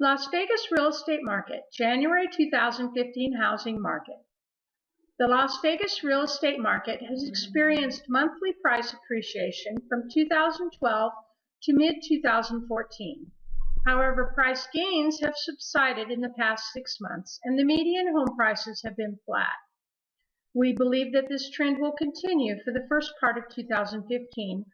Las Vegas real estate market, January 2015 housing market. The Las Vegas real estate market has experienced monthly price appreciation from 2012 to mid-2014. However, price gains have subsided in the past six months and the median home prices have been flat. We believe that this trend will continue for the first part of 2015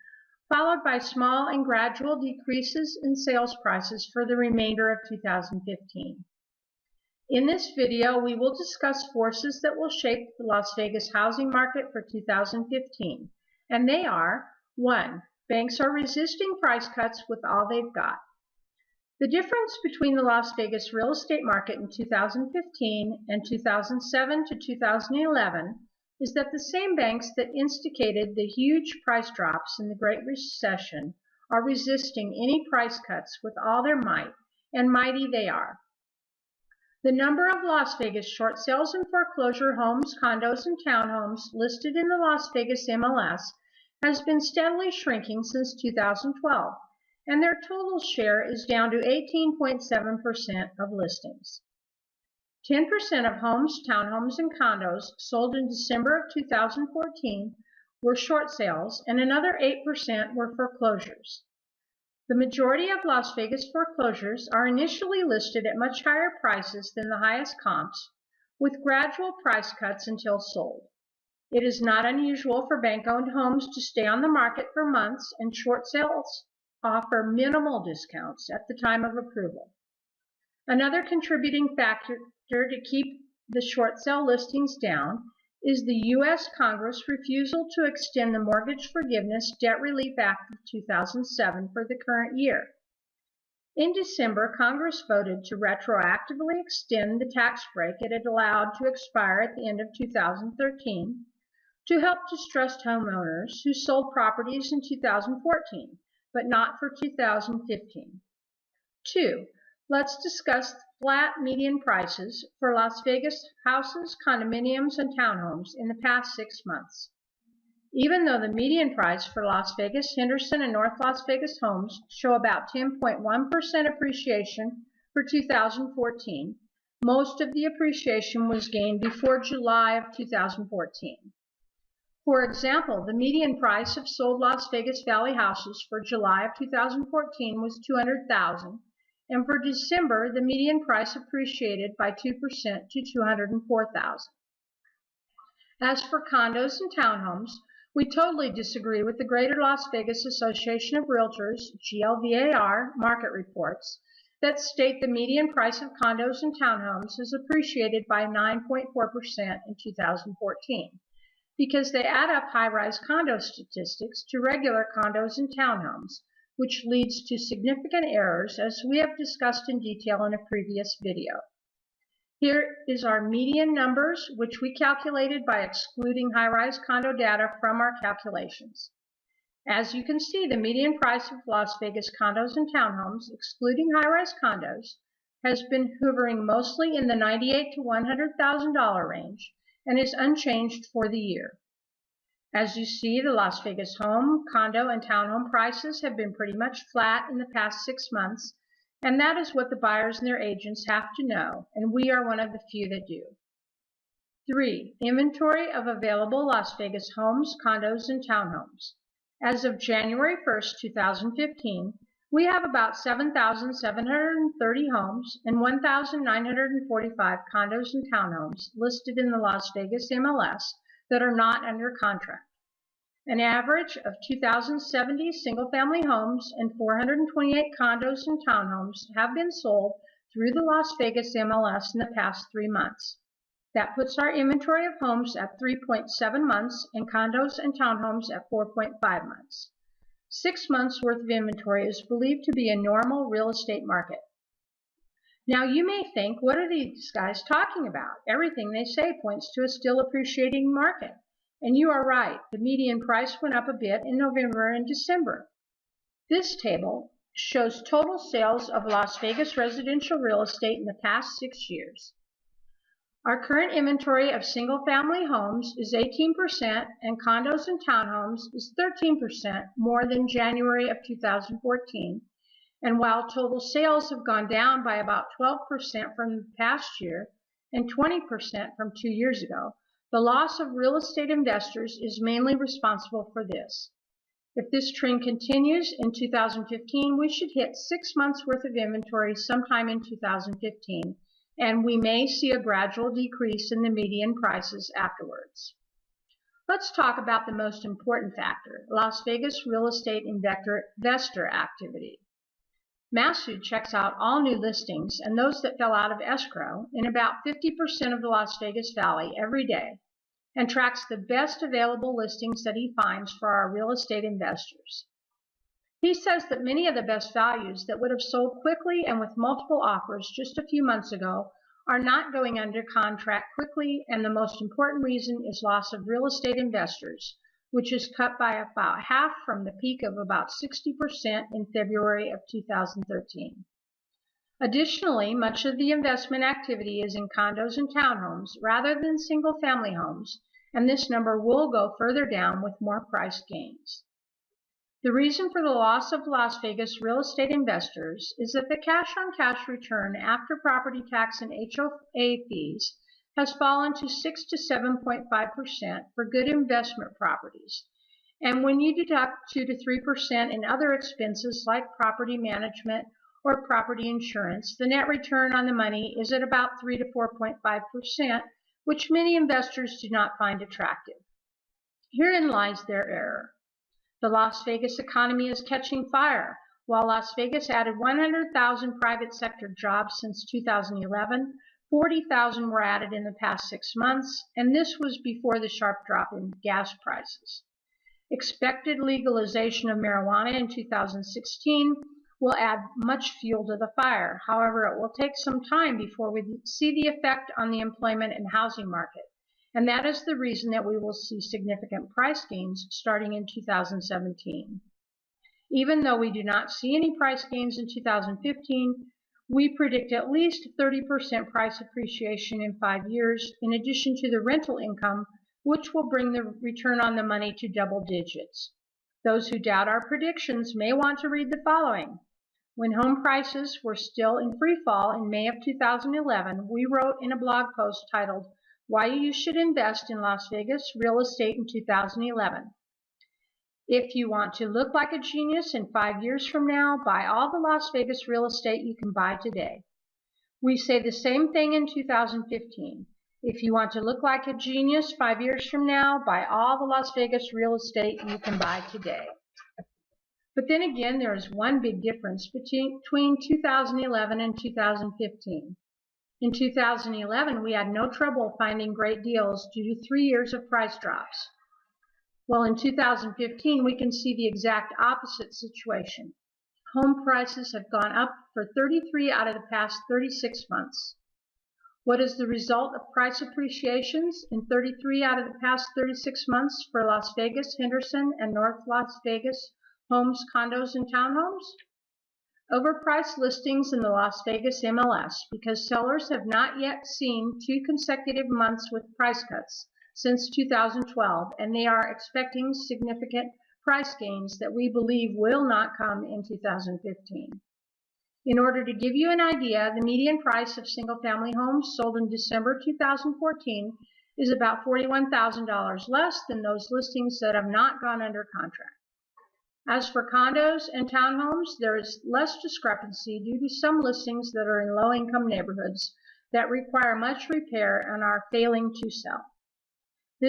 followed by small and gradual decreases in sales prices for the remainder of 2015. In this video, we will discuss forces that will shape the Las Vegas housing market for 2015, and they are 1. Banks are resisting price cuts with all they've got. The difference between the Las Vegas real estate market in 2015 and 2007 to 2011 is that the same banks that instigated the huge price drops in the Great Recession are resisting any price cuts with all their might, and mighty they are. The number of Las Vegas short sales and foreclosure homes, condos, and townhomes listed in the Las Vegas MLS has been steadily shrinking since 2012, and their total share is down to 18.7% of listings. 10% of homes, townhomes, and condos sold in December of 2014 were short sales, and another 8% were foreclosures. The majority of Las Vegas foreclosures are initially listed at much higher prices than the highest comps, with gradual price cuts until sold. It is not unusual for bank-owned homes to stay on the market for months and short sales offer minimal discounts at the time of approval. Another contributing factor to keep the short sale listings down is the U.S. Congress refusal to extend the Mortgage Forgiveness Debt Relief Act of 2007 for the current year. In December, Congress voted to retroactively extend the tax break it had allowed to expire at the end of 2013 to help distressed homeowners who sold properties in 2014, but not for 2015. Two, let's discuss flat median prices for Las Vegas houses, condominiums, and townhomes in the past six months. Even though the median price for Las Vegas, Henderson, and North Las Vegas homes show about 10.1% appreciation for 2014, most of the appreciation was gained before July of 2014. For example, the median price of sold Las Vegas Valley houses for July of 2014 was 200,000 and for December, the median price appreciated by 2% to 204,000. As for condos and townhomes, we totally disagree with the Greater Las Vegas Association of Realtors, GLVAR, market reports that state the median price of condos and townhomes is appreciated by 9.4% in 2014 because they add up high-rise condo statistics to regular condos and townhomes which leads to significant errors as we have discussed in detail in a previous video. Here is our median numbers, which we calculated by excluding high-rise condo data from our calculations. As you can see, the median price of Las Vegas condos and townhomes, excluding high-rise condos, has been hovering mostly in the 98 to $100,000 range and is unchanged for the year. As you see, the Las Vegas home, condo, and townhome prices have been pretty much flat in the past six months, and that is what the buyers and their agents have to know, and we are one of the few that do. 3. Inventory of available Las Vegas homes, condos, and townhomes. As of January 1, 2015, we have about 7,730 homes and 1,945 condos and townhomes listed in the Las Vegas MLS that are not under contract. An average of 2,070 single-family homes and 428 condos and townhomes have been sold through the Las Vegas MLS in the past three months. That puts our inventory of homes at 3.7 months and condos and townhomes at 4.5 months. Six months worth of inventory is believed to be a normal real estate market. Now you may think, what are these guys talking about? Everything they say points to a still appreciating market. And you are right, the median price went up a bit in November and December. This table shows total sales of Las Vegas residential real estate in the past six years. Our current inventory of single-family homes is 18% and condos and townhomes is 13% more than January of 2014 And while total sales have gone down by about 12% from the past year and 20% from two years ago, the loss of real estate investors is mainly responsible for this. If this trend continues in 2015, we should hit six months worth of inventory sometime in 2015, and we may see a gradual decrease in the median prices afterwards. Let's talk about the most important factor, Las Vegas real estate investor activity. Masu checks out all new listings and those that fell out of escrow in about 50% of the Las Vegas Valley every day and tracks the best available listings that he finds for our real estate investors. He says that many of the best values that would have sold quickly and with multiple offers just a few months ago are not going under contract quickly, and the most important reason is loss of real estate investors, which is cut by about half from the peak of about 60% in February of 2013. Additionally, much of the investment activity is in condos and townhomes rather than single-family homes, and this number will go further down with more price gains. The reason for the loss of Las Vegas real estate investors is that the cash-on-cash return after property tax and HOA fees has fallen to 6 to 7.5% for good investment properties. And when you deduct 2 to 3% in other expenses like property management or property insurance, the net return on the money is at about 3 to 4.5%, which many investors do not find attractive. Herein lies their error. The Las Vegas economy is catching fire. While Las Vegas added 100,000 private sector jobs since 2011, 40,000 were added in the past six months, and this was before the sharp drop in gas prices. Expected legalization of marijuana in 2016 will add much fuel to the fire. However, it will take some time before we see the effect on the employment and housing market. And that is the reason that we will see significant price gains starting in 2017. Even though we do not see any price gains in 2015, we predict at least 30% price appreciation in five years, in addition to the rental income, which will bring the return on the money to double digits. Those who doubt our predictions may want to read the following. When home prices were still in free fall in May of 2011, we wrote in a blog post titled, Why You Should Invest in Las Vegas Real Estate in 2011. If you want to look like a genius in five years from now, buy all the Las Vegas real estate you can buy today. We say the same thing in 2015. If you want to look like a genius five years from now, buy all the Las Vegas real estate you can buy today. But then again, there is one big difference between 2011 and 2015. In 2011, we had no trouble finding great deals due to three years of price drops. Well, in 2015, we can see the exact opposite situation. Home prices have gone up for 33 out of the past 36 months. What is the result of price appreciations in 33 out of the past 36 months for Las Vegas, Henderson, and North Las Vegas homes, condos, and townhomes? Overpriced listings in the Las Vegas MLS because sellers have not yet seen two consecutive months with price cuts since 2012 and they are expecting significant price gains that we believe will not come in 2015. In order to give you an idea, the median price of single-family homes sold in December 2014 is about $41,000 less than those listings that have not gone under contract. As for condos and townhomes, there is less discrepancy due to some listings that are in low-income neighborhoods that require much repair and are failing to sell.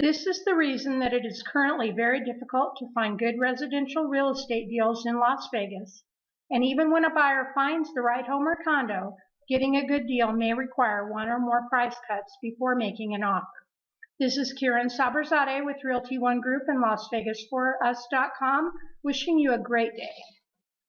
This is the reason that it is currently very difficult to find good residential real estate deals in Las Vegas and even when a buyer finds the right home or condo, getting a good deal may require one or more price cuts before making an offer. This is Kieran Saberzadeh with Realty One Group and LasVegas4Us.com, wishing you a great day.